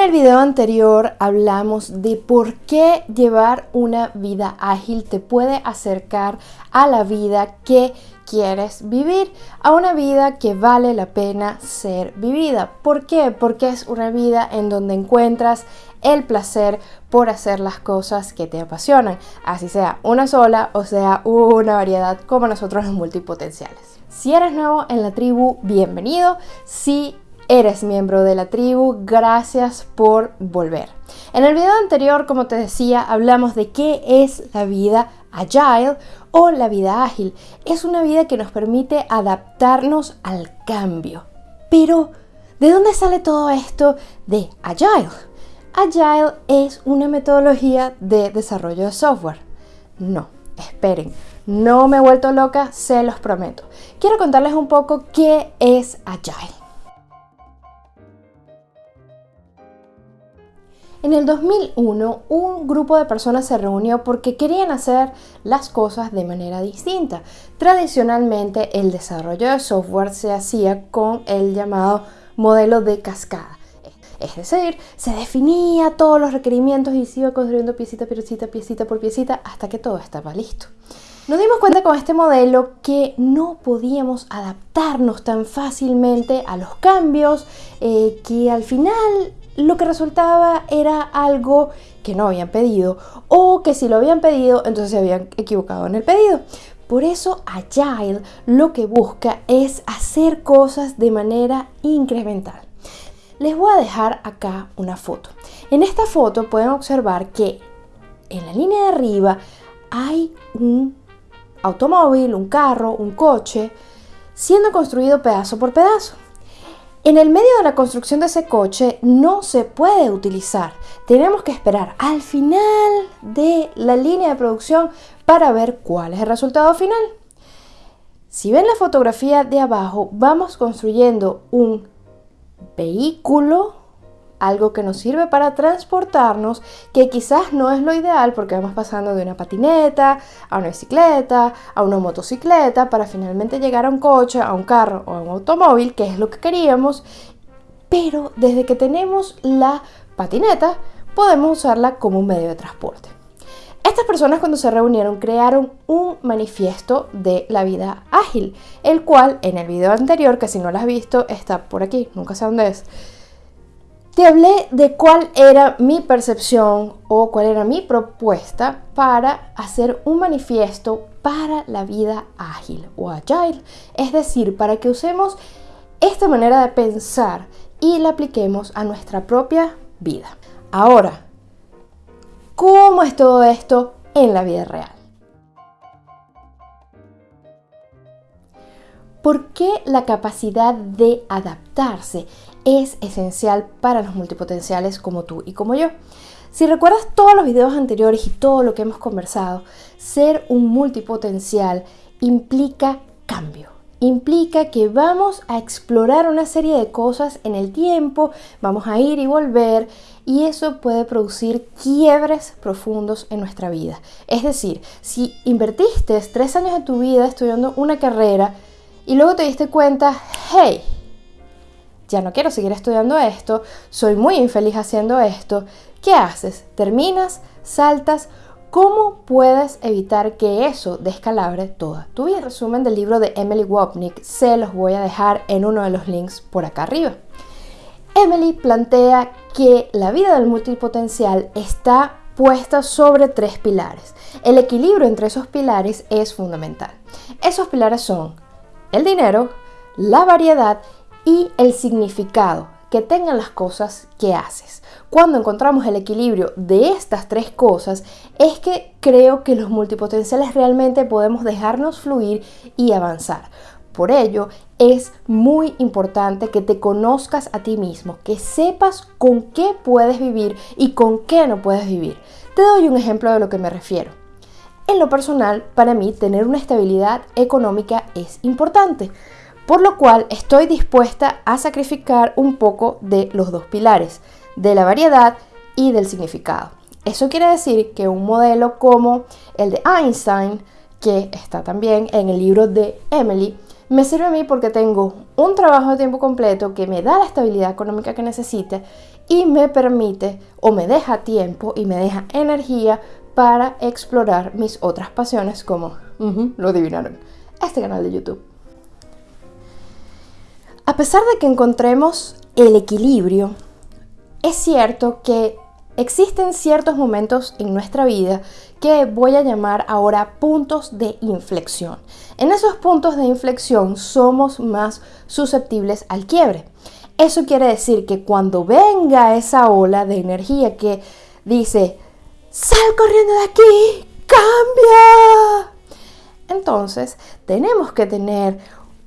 En el video anterior hablamos de por qué llevar una vida ágil te puede acercar a la vida que quieres vivir, a una vida que vale la pena ser vivida. ¿Por qué? Porque es una vida en donde encuentras el placer por hacer las cosas que te apasionan, así sea una sola o sea una variedad como nosotros los multipotenciales. Si eres nuevo en la tribu, bienvenido. Si eres miembro de la tribu, gracias por volver. En el video anterior, como te decía, hablamos de qué es la vida agile o la vida ágil. Es una vida que nos permite adaptarnos al cambio. Pero, ¿de dónde sale todo esto de agile? Agile es una metodología de desarrollo de software. No, esperen, no me he vuelto loca, se los prometo. Quiero contarles un poco qué es Agile. En el 2001, un grupo de personas se reunió porque querían hacer las cosas de manera distinta. Tradicionalmente, el desarrollo de software se hacía con el llamado modelo de cascada. Es decir, se definía todos los requerimientos y se iba construyendo piecita, piecita, piecita por piecita hasta que todo estaba listo. Nos dimos cuenta con este modelo que no podíamos adaptarnos tan fácilmente a los cambios, eh, que al final lo que resultaba era algo que no habían pedido o que si lo habían pedido entonces se habían equivocado en el pedido. Por eso Agile lo que busca es hacer cosas de manera incremental. Les voy a dejar acá una foto. En esta foto pueden observar que en la línea de arriba hay un automóvil, un carro, un coche, siendo construido pedazo por pedazo. En el medio de la construcción de ese coche no se puede utilizar. Tenemos que esperar al final de la línea de producción para ver cuál es el resultado final. Si ven la fotografía de abajo, vamos construyendo un vehículo algo que nos sirve para transportarnos, que quizás no es lo ideal porque vamos pasando de una patineta a una bicicleta, a una motocicleta, para finalmente llegar a un coche, a un carro o a un automóvil, que es lo que queríamos, pero desde que tenemos la patineta podemos usarla como un medio de transporte. Estas personas cuando se reunieron crearon un manifiesto de la vida ágil, el cual en el video anterior, que si no lo has visto, está por aquí, nunca sé dónde es, te hablé de cuál era mi percepción o cuál era mi propuesta para hacer un manifiesto para la vida ágil o agile. Es decir, para que usemos esta manera de pensar y la apliquemos a nuestra propia vida. Ahora, ¿cómo es todo esto en la vida real? ¿Por qué la capacidad de adaptarse es esencial para los multipotenciales como tú y como yo? Si recuerdas todos los videos anteriores y todo lo que hemos conversado, ser un multipotencial implica cambio. Implica que vamos a explorar una serie de cosas en el tiempo, vamos a ir y volver y eso puede producir quiebres profundos en nuestra vida. Es decir, si invertiste tres años de tu vida estudiando una carrera, y luego te diste cuenta, hey, ya no quiero seguir estudiando esto, soy muy infeliz haciendo esto, ¿qué haces? ¿Terminas? ¿Saltas? ¿Cómo puedes evitar que eso descalabre toda tu vida? El resumen del libro de Emily Wapnick se los voy a dejar en uno de los links por acá arriba. Emily plantea que la vida del multipotencial está puesta sobre tres pilares. El equilibrio entre esos pilares es fundamental. Esos pilares son el dinero, la variedad y el significado que tengan las cosas que haces. Cuando encontramos el equilibrio de estas tres cosas, es que creo que los multipotenciales realmente podemos dejarnos fluir y avanzar. Por ello, es muy importante que te conozcas a ti mismo, que sepas con qué puedes vivir y con qué no puedes vivir. Te doy un ejemplo de lo que me refiero. En lo personal, para mí tener una estabilidad económica es importante, por lo cual estoy dispuesta a sacrificar un poco de los dos pilares, de la variedad y del significado. Eso quiere decir que un modelo como el de Einstein, que está también en el libro de Emily, Me sirve a mí porque tengo un trabajo de tiempo completo que me da la estabilidad económica que necesite y me permite o me deja tiempo y me deja energía para explorar mis otras pasiones como, lo adivinaron, este canal de YouTube. A pesar de que encontremos el equilibrio, es cierto que existen ciertos momentos en nuestra vida que voy a llamar ahora puntos de inflexión. En esos puntos de inflexión somos más susceptibles al quiebre. Eso quiere decir que cuando venga esa ola de energía que dice, sal corriendo de aquí, cambia. Entonces tenemos que tener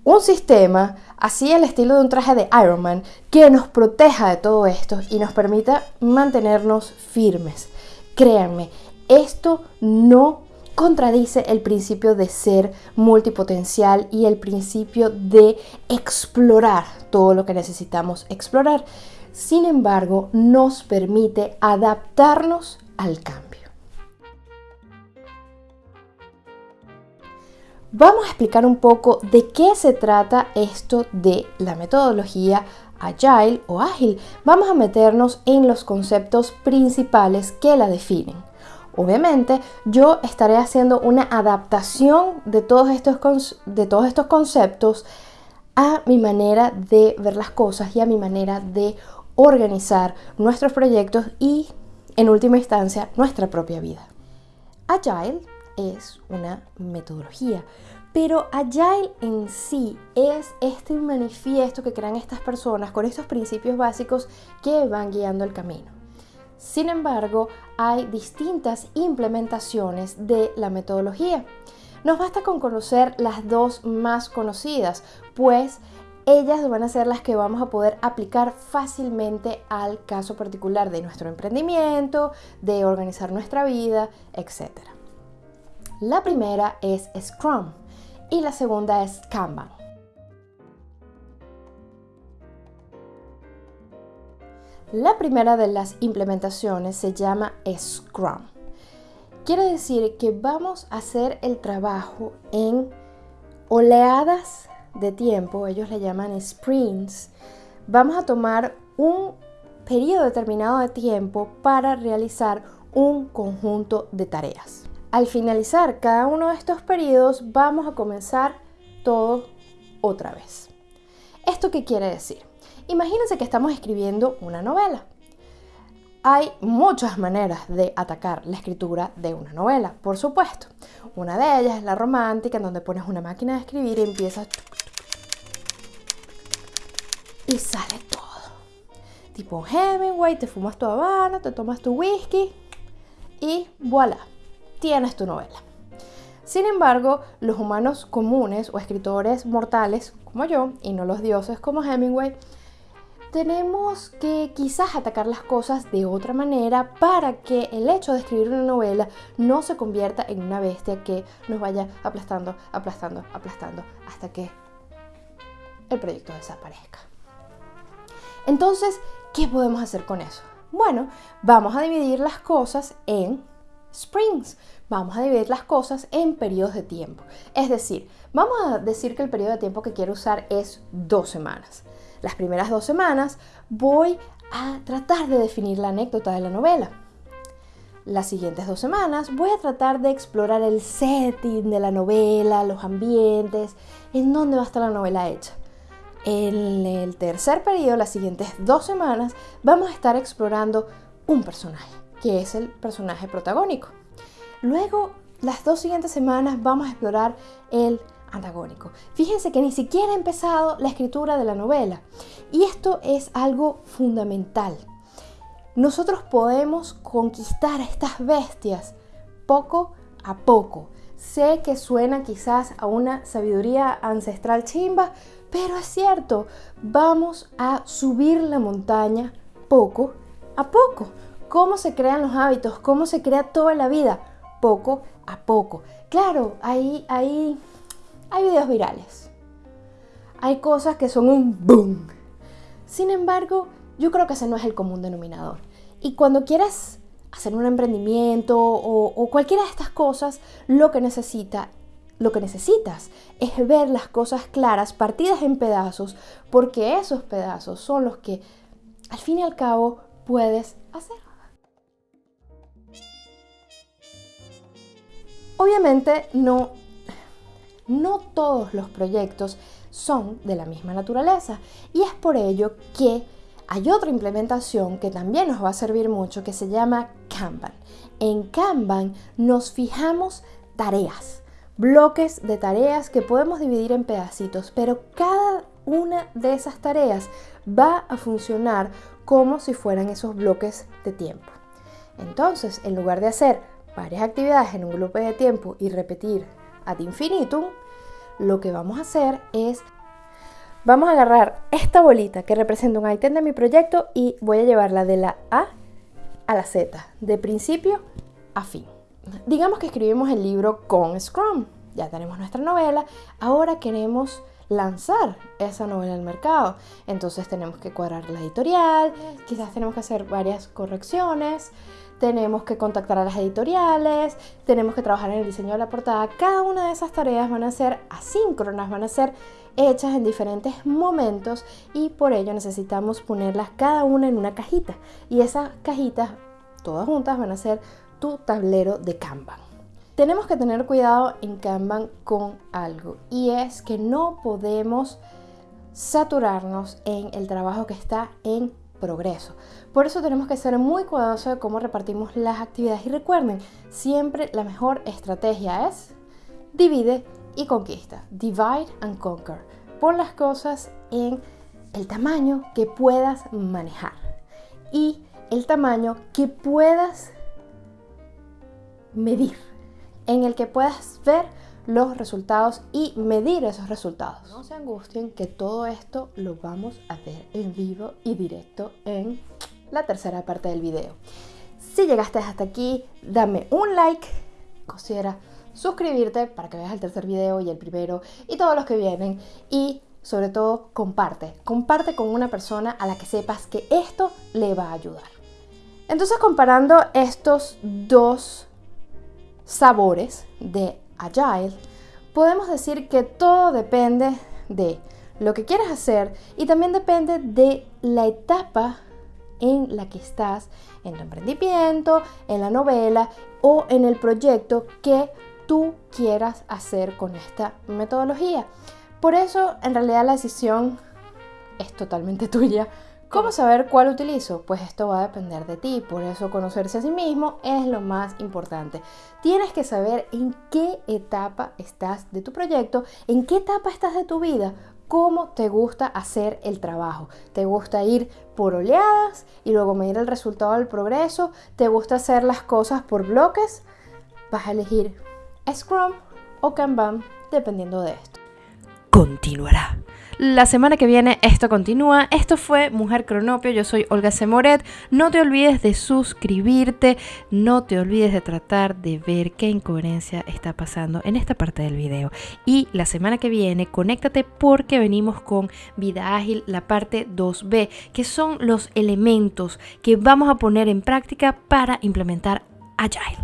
un sistema así el estilo de un traje de Iron Man que nos proteja de todo esto y nos permita mantenernos firmes. Créanme, esto no contradice el principio de ser multipotencial y el principio de explorar todo lo que necesitamos explorar. Sin embargo, nos permite adaptarnos al cambio. Vamos a explicar un poco de qué se trata esto de la metodología agile o ágil. Vamos a meternos en los conceptos principales que la definen. Obviamente yo estaré haciendo una adaptación de todos estos, de todos estos conceptos a mi manera de ver las cosas y a mi manera de organizar nuestros proyectos y en última instancia nuestra propia vida. Agile es una metodología, pero Agile en sí es este manifiesto que crean estas personas con estos principios básicos que van guiando el camino. Sin embargo, hay distintas implementaciones de la metodología. Nos basta con conocer las dos más conocidas, pues ellas van a ser las que vamos a poder aplicar fácilmente al caso particular de nuestro emprendimiento, de organizar nuestra vida, etc. La primera es Scrum y la segunda es Kanban. La primera de las implementaciones se llama Scrum. Quiere decir que vamos a hacer el trabajo en oleadas de tiempo, ellos le llaman sprints. Vamos a tomar un periodo determinado de tiempo para realizar un conjunto de tareas. Al finalizar cada uno de estos periodos vamos a comenzar todo otra vez. ¿Esto qué quiere decir? Imagínense que estamos escribiendo una novela. Hay muchas maneras de atacar la escritura de una novela, por supuesto. Una de ellas es la romántica, en donde pones una máquina de escribir y empiezas... Y sale todo. Tipo Hemingway, te fumas tu habana, te tomas tu whisky y voilà, tienes tu novela. Sin embargo, los humanos comunes o escritores mortales como yo, y no los dioses como Hemingway, tenemos que quizás atacar las cosas de otra manera para que el hecho de escribir una novela no se convierta en una bestia que nos vaya aplastando, aplastando, aplastando hasta que el proyecto desaparezca. Entonces, ¿qué podemos hacer con eso? Bueno, vamos a dividir las cosas en sprints. Vamos a dividir las cosas en periodos de tiempo. Es decir, vamos a decir que el periodo de tiempo que quiero usar es dos semanas. Las primeras dos semanas voy a tratar de definir la anécdota de la novela. Las siguientes dos semanas voy a tratar de explorar el setting de la novela, los ambientes, en dónde va a estar la novela hecha. En el tercer periodo, las siguientes dos semanas, vamos a estar explorando un personaje, que es el personaje protagónico. Luego, las dos siguientes semanas vamos a explorar el antagónico. Fíjense que ni siquiera ha empezado la escritura de la novela. Y esto es algo fundamental. Nosotros podemos conquistar a estas bestias poco a poco. Sé que suena quizás a una sabiduría ancestral chimba, pero es cierto, vamos a subir la montaña poco a poco. ¿Cómo se crean los hábitos? ¿Cómo se crea toda la vida? Poco a poco. Claro, ahí hay videos virales. Hay cosas que son un boom. Sin embargo, yo creo que ese no es el común denominador. Y cuando quieras hacer un emprendimiento o, o cualquiera de estas cosas, lo que necesita lo que necesitas es ver las cosas claras, partidas en pedazos, porque esos pedazos son los que al fin y al cabo puedes hacer. Obviamente no, no todos los proyectos son de la misma naturaleza y es por ello que hay otra implementación que también nos va a servir mucho que se llama Kanban. En Kanban nos fijamos tareas, bloques de tareas que podemos dividir en pedacitos, pero cada una de esas tareas va a funcionar como si fueran esos bloques de tiempo. Entonces, en lugar de hacer varias actividades en un bloque de tiempo y repetir ad infinitum, lo que vamos a hacer es Vamos a agarrar esta bolita que representa un ítem de mi proyecto y voy a llevarla de la A a la Z, de principio a fin. Digamos que escribimos el libro con Scrum, ya tenemos nuestra novela, ahora queremos lanzar esa novela al mercado. Entonces tenemos que cuadrar la editorial, quizás tenemos que hacer varias correcciones, tenemos que contactar a las editoriales, tenemos que trabajar en el diseño de la portada. Cada una de esas tareas van a ser asíncronas, van a ser hechas en diferentes momentos y por ello necesitamos ponerlas cada una en una cajita y esas cajitas todas juntas van a ser tu tablero de Kanban. Tenemos que tener cuidado en Kanban con algo y es que no podemos saturarnos en el trabajo que está en progreso. Por eso tenemos que ser muy cuidadosos de cómo repartimos las actividades y recuerden, siempre la mejor estrategia es divide y conquista. Divide and conquer. Pon las cosas en el tamaño que puedas manejar y el tamaño que puedas medir, en el que puedas ver los resultados y medir esos resultados. No se angustien que todo esto lo vamos a ver en vivo y directo en la tercera parte del video. Si llegaste hasta aquí, dame un like, considera suscribirte para que veas el tercer video y el primero y todos los que vienen y sobre todo comparte, comparte con una persona a la que sepas que esto le va a ayudar. Entonces comparando estos dos sabores de Agile, podemos decir que todo depende de lo que quieres hacer y también depende de la etapa en la que estás en tu emprendimiento, en la novela o en el proyecto que tú quieras hacer con esta metodología. Por eso, en realidad, la decisión es totalmente tuya. ¿Cómo saber cuál utilizo? Pues esto va a depender de ti, por eso conocerse a sí mismo es lo más importante. Tienes que saber en qué etapa estás de tu proyecto, en qué etapa estás de tu vida, cómo te gusta hacer el trabajo. ¿Te gusta ir por oleadas y luego medir el resultado del progreso? ¿Te gusta hacer las cosas por bloques? Vas a elegir Scrum o Kanban dependiendo de esto. Continuará. La semana que viene esto continúa. Esto fue Mujer Cronopio. Yo soy Olga Semoret. No te olvides de suscribirte. No te olvides de tratar de ver qué incoherencia está pasando en esta parte del video. Y la semana que viene, conéctate porque venimos con Vida Ágil, la parte 2B, que son los elementos que vamos a poner en práctica para implementar Agile.